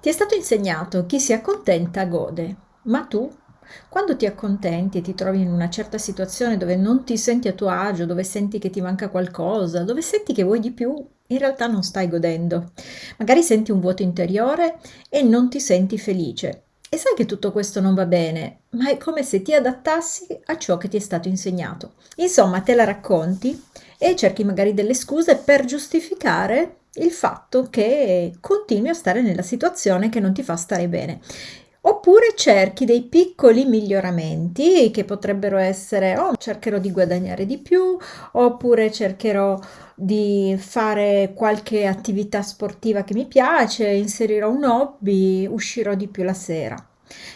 Ti è stato insegnato chi si accontenta gode, ma tu, quando ti accontenti e ti trovi in una certa situazione dove non ti senti a tuo agio, dove senti che ti manca qualcosa, dove senti che vuoi di più, in realtà non stai godendo. Magari senti un vuoto interiore e non ti senti felice. E sai che tutto questo non va bene, ma è come se ti adattassi a ciò che ti è stato insegnato. Insomma, te la racconti e cerchi magari delle scuse per giustificare il fatto che continui a stare nella situazione che non ti fa stare bene. Oppure cerchi dei piccoli miglioramenti che potrebbero essere oh, cercherò di guadagnare di più, oppure cercherò di fare qualche attività sportiva che mi piace, inserirò un hobby, uscirò di più la sera.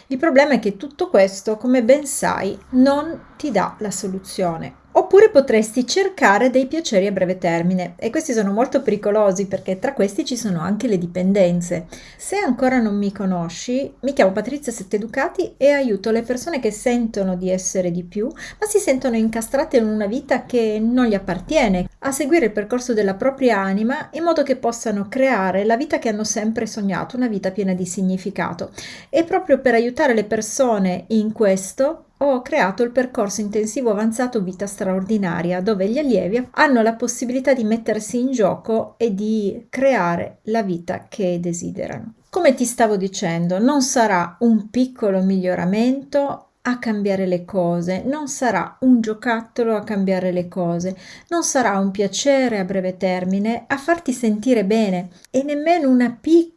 Il problema è che tutto questo, come ben sai, non ti dà la soluzione. Oppure potresti cercare dei piaceri a breve termine e questi sono molto pericolosi perché tra questi ci sono anche le dipendenze. Se ancora non mi conosci, mi chiamo Patrizia Setteducati e aiuto le persone che sentono di essere di più, ma si sentono incastrate in una vita che non gli appartiene, a seguire il percorso della propria anima in modo che possano creare la vita che hanno sempre sognato, una vita piena di significato. E proprio per aiutare le persone in questo ho creato il percorso intensivo avanzato Vita straordinaria, dove gli allievi hanno la possibilità di mettersi in gioco e di creare la vita che desiderano. Come ti stavo dicendo, non sarà un piccolo miglioramento a cambiare le cose, non sarà un giocattolo a cambiare le cose, non sarà un piacere a breve termine a farti sentire bene e nemmeno una piccola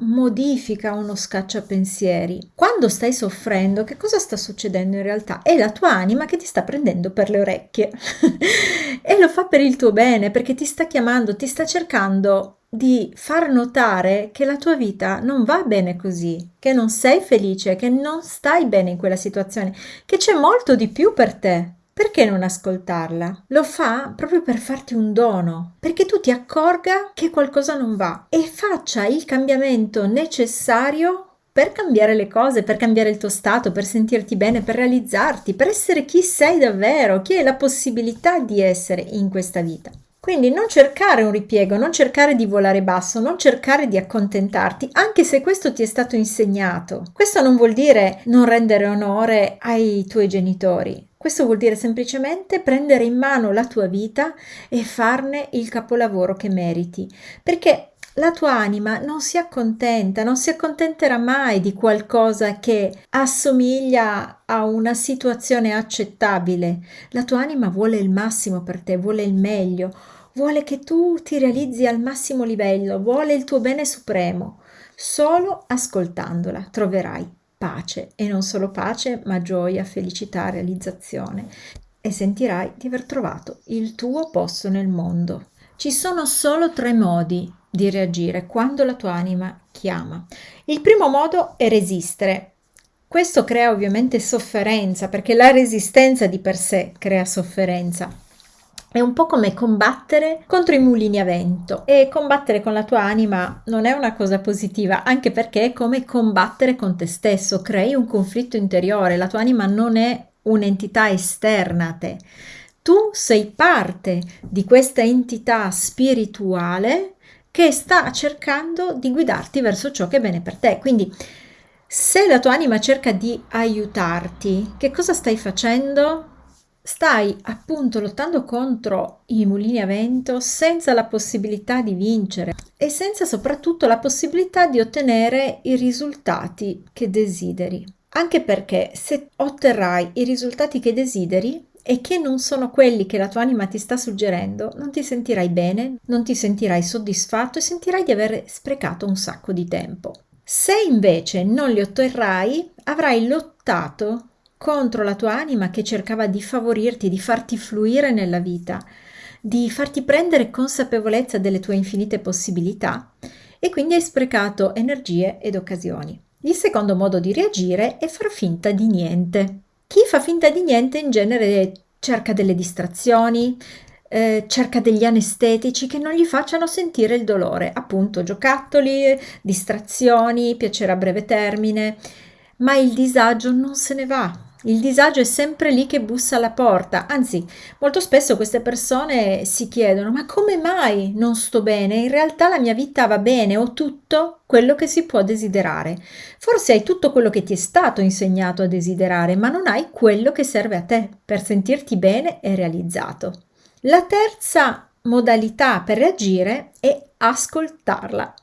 modifica, uno scacciapensieri. Quando stai soffrendo, che cosa sta succedendo in realtà? È la tua anima che ti sta prendendo per le orecchie e lo fa per il tuo bene perché ti sta chiamando, ti sta cercando di far notare che la tua vita non va bene così, che non sei felice, che non stai bene in quella situazione, che c'è molto di più per te. Perché non ascoltarla? Lo fa proprio per farti un dono, perché tu ti accorga che qualcosa non va e faccia il cambiamento necessario per cambiare le cose, per cambiare il tuo stato, per sentirti bene, per realizzarti, per essere chi sei davvero, chi hai la possibilità di essere in questa vita. Quindi non cercare un ripiego, non cercare di volare basso, non cercare di accontentarti, anche se questo ti è stato insegnato. Questo non vuol dire non rendere onore ai tuoi genitori. Questo vuol dire semplicemente prendere in mano la tua vita e farne il capolavoro che meriti. Perché la tua anima non si accontenta, non si accontenterà mai di qualcosa che assomiglia a una situazione accettabile. La tua anima vuole il massimo per te, vuole il meglio, vuole che tu ti realizzi al massimo livello, vuole il tuo bene supremo. Solo ascoltandola troverai pace e non solo pace, ma gioia, felicità, realizzazione e sentirai di aver trovato il tuo posto nel mondo. Ci sono solo tre modi di reagire quando la tua anima chiama. Il primo modo è resistere. Questo crea ovviamente sofferenza perché la resistenza di per sé crea sofferenza. È un po' come combattere contro i mulini a vento e combattere con la tua anima non è una cosa positiva, anche perché è come combattere con te stesso, crei un conflitto interiore, la tua anima non è un'entità esterna a te. Tu sei parte di questa entità spirituale che sta cercando di guidarti verso ciò che è bene per te. Quindi, se la tua anima cerca di aiutarti, che cosa stai facendo? Stai appunto lottando contro i mulini a vento senza la possibilità di vincere e senza soprattutto la possibilità di ottenere i risultati che desideri. Anche perché se otterrai i risultati che desideri, e che non sono quelli che la tua anima ti sta suggerendo, non ti sentirai bene, non ti sentirai soddisfatto e sentirai di aver sprecato un sacco di tempo. Se invece non li otterrai, avrai lottato contro la tua anima che cercava di favorirti, di farti fluire nella vita, di farti prendere consapevolezza delle tue infinite possibilità e quindi hai sprecato energie ed occasioni. Il secondo modo di reagire è far finta di niente. Chi fa finta di niente in genere cerca delle distrazioni, eh, cerca degli anestetici che non gli facciano sentire il dolore, appunto giocattoli, distrazioni, piacere a breve termine, ma il disagio non se ne va, Il disagio è sempre lì che bussa alla porta, anzi, molto spesso queste persone si chiedono ma come mai non sto bene? In realtà la mia vita va bene, ho tutto quello che si può desiderare. Forse hai tutto quello che ti è stato insegnato a desiderare, ma non hai quello che serve a te per sentirti bene e realizzato. La terza modalità per reagire è ascoltarla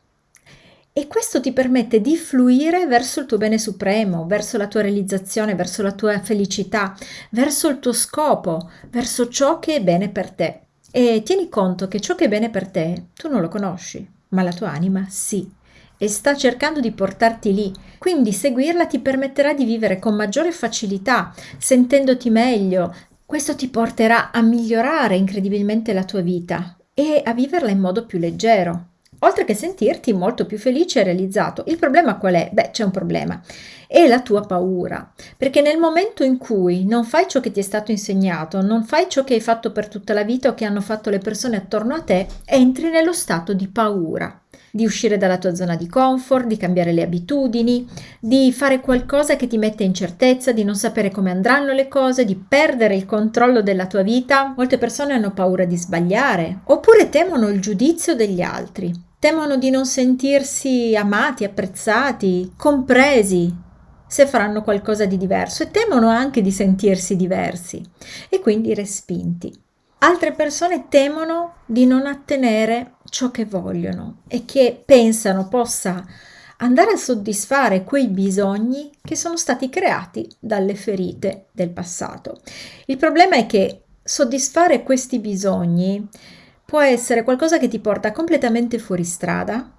e questo ti permette di fluire verso il tuo bene supremo, verso la tua realizzazione, verso la tua felicità, verso il tuo scopo, verso ciò che è bene per te. E tieni conto che ciò che è bene per te tu non lo conosci, ma la tua anima sì. E sta cercando di portarti lì, quindi seguirla ti permetterà di vivere con maggiore facilità, sentendoti meglio. Questo ti porterà a migliorare incredibilmente la tua vita e a viverla in modo più leggero oltre che sentirti molto più felice e realizzato. Il problema qual è? Beh, c'è un problema. È la tua paura, perché nel momento in cui non fai ciò che ti è stato insegnato, non fai ciò che hai fatto per tutta la vita o che hanno fatto le persone attorno a te, entri nello stato di paura di uscire dalla tua zona di comfort, di cambiare le abitudini, di fare qualcosa che ti mette in certezza, di non sapere come andranno le cose, di perdere il controllo della tua vita. Molte persone hanno paura di sbagliare oppure temono il giudizio degli altri, temono di non sentirsi amati, apprezzati, compresi se faranno qualcosa di diverso e temono anche di sentirsi diversi e quindi respinti. Altre persone temono di non ottenere ciò che vogliono e che pensano possa andare a soddisfare quei bisogni che sono stati creati dalle ferite del passato. Il problema è che soddisfare questi bisogni può essere qualcosa che ti porta completamente fuori strada,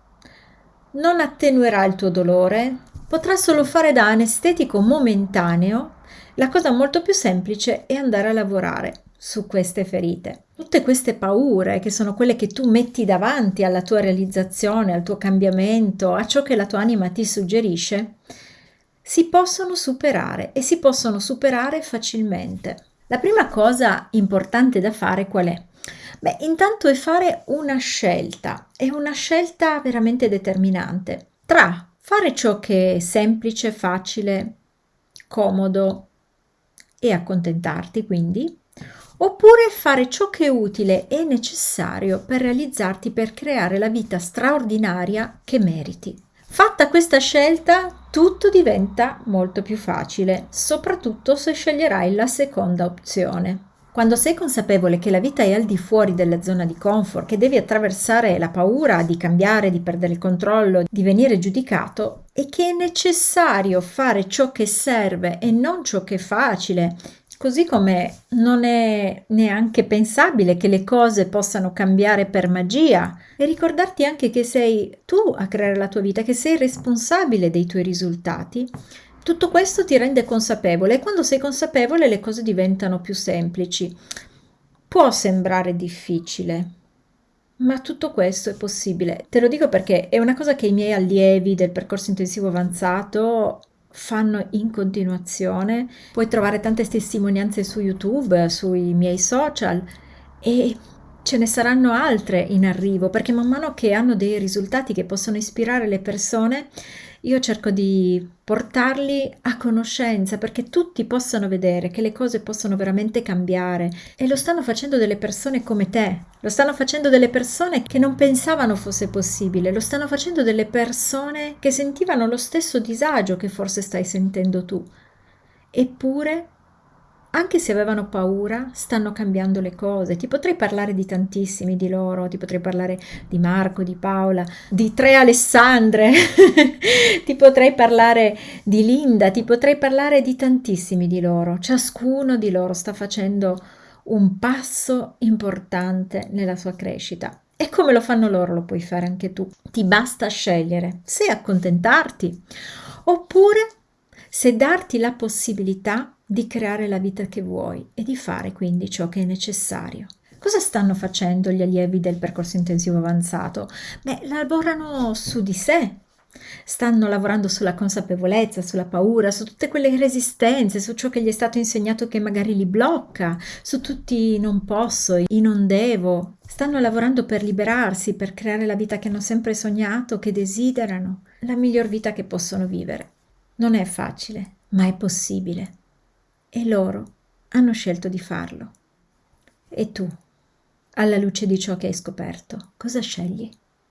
non attenuerà il tuo dolore, potrà solo fare da anestetico momentaneo. La cosa molto più semplice è andare a lavorare su queste ferite. Tutte queste paure, che sono quelle che tu metti davanti alla tua realizzazione, al tuo cambiamento, a ciò che la tua anima ti suggerisce, si possono superare e si possono superare facilmente. La prima cosa importante da fare qual è? Beh, intanto è fare una scelta, è una scelta veramente determinante tra fare ciò che è semplice, facile, comodo e accontentarti, quindi, oppure fare ciò che è utile e necessario per realizzarti, per creare la vita straordinaria che meriti. Fatta questa scelta, tutto diventa molto più facile, soprattutto se sceglierai la seconda opzione. Quando sei consapevole che la vita è al di fuori della zona di comfort, che devi attraversare la paura di cambiare, di perdere il controllo, di venire giudicato, e che è necessario fare ciò che serve e non ciò che è facile, Così come non è neanche pensabile che le cose possano cambiare per magia e ricordarti anche che sei tu a creare la tua vita, che sei responsabile dei tuoi risultati. Tutto questo ti rende consapevole e quando sei consapevole le cose diventano più semplici. Può sembrare difficile, ma tutto questo è possibile. Te lo dico perché è una cosa che i miei allievi del percorso intensivo avanzato fanno in continuazione. Puoi trovare tante testimonianze su YouTube, sui miei social e ce ne saranno altre in arrivo perché man mano che hanno dei risultati che possono ispirare le persone, io cerco di portarli a conoscenza perché tutti possano vedere che le cose possono veramente cambiare. E lo stanno facendo delle persone come te, lo stanno facendo delle persone che non pensavano fosse possibile, lo stanno facendo delle persone che sentivano lo stesso disagio che forse stai sentendo tu. Eppure anche se avevano paura, stanno cambiando le cose. Ti potrei parlare di tantissimi di loro, ti potrei parlare di Marco, di Paola, di tre Alessandre, ti potrei parlare di Linda, ti potrei parlare di tantissimi di loro. Ciascuno di loro sta facendo un passo importante nella sua crescita. E come lo fanno loro lo puoi fare anche tu. Ti basta scegliere se accontentarti oppure se darti la possibilità di creare la vita che vuoi e di fare quindi ciò che è necessario. Cosa stanno facendo gli allievi del percorso intensivo avanzato? Beh, lavorano su di sé, stanno lavorando sulla consapevolezza, sulla paura, su tutte quelle resistenze, su ciò che gli è stato insegnato che magari li blocca, su tutti i non posso, i non devo. Stanno lavorando per liberarsi, per creare la vita che hanno sempre sognato, che desiderano, la miglior vita che possono vivere. Non è facile, ma è possibile. e loro hanno scelto di farlo. E tu, alla luce di ciò che hai scoperto, cosa scegli?